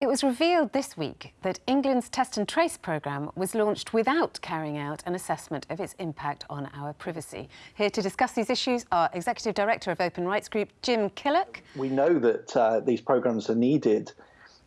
It was revealed this week that England's Test and Trace programme was launched without carrying out an assessment of its impact on our privacy. Here to discuss these issues are Executive Director of Open Rights Group, Jim Killock. We know that uh, these programmes are needed.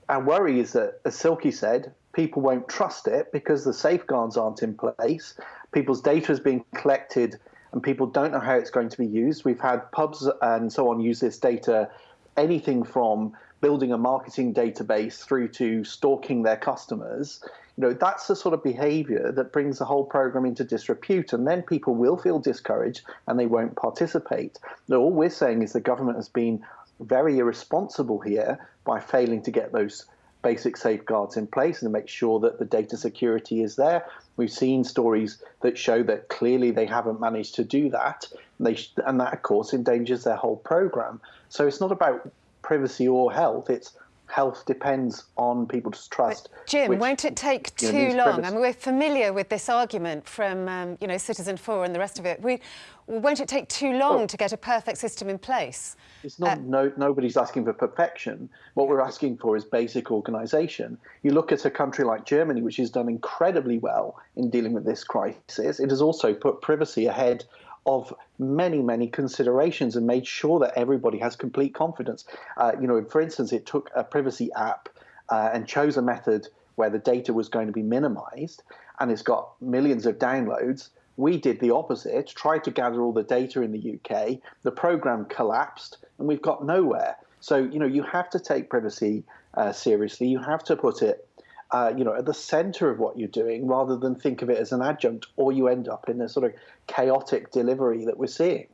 Our worry is that, as Silkie said, people won't trust it because the safeguards aren't in place. People's data is being collected and people don't know how it's going to be used. We've had pubs and so on use this data, anything from building a marketing database through to stalking their customers, you know, that's the sort of behavior that brings the whole program into disrepute. And then people will feel discouraged and they won't participate. So all we're saying is the government has been very irresponsible here by failing to get those basic safeguards in place and make sure that the data security is there. We've seen stories that show that clearly they haven't managed to do that, and, they, and that, of course, endangers their whole program. So it's not about privacy or health. It's health depends on people's trust. But Jim, which, won't it take too know, long? I mean, we're familiar with this argument from, um, you know, Citizenfour and the rest of it. We, won't it take too long well, to get a perfect system in place? It's not, uh, no, nobody's asking for perfection. What we're asking for is basic organisation. You look at a country like Germany, which has done incredibly well in dealing with this crisis. It has also put privacy ahead of many, many considerations and made sure that everybody has complete confidence. Uh, you know, for instance, it took a privacy app uh, and chose a method where the data was going to be minimized and it's got millions of downloads. We did the opposite, tried to gather all the data in the UK. The program collapsed and we've got nowhere. So, you know, you have to take privacy uh, seriously. You have to put it uh, you know, at the center of what you're doing rather than think of it as an adjunct, or you end up in a sort of chaotic delivery that we're seeing.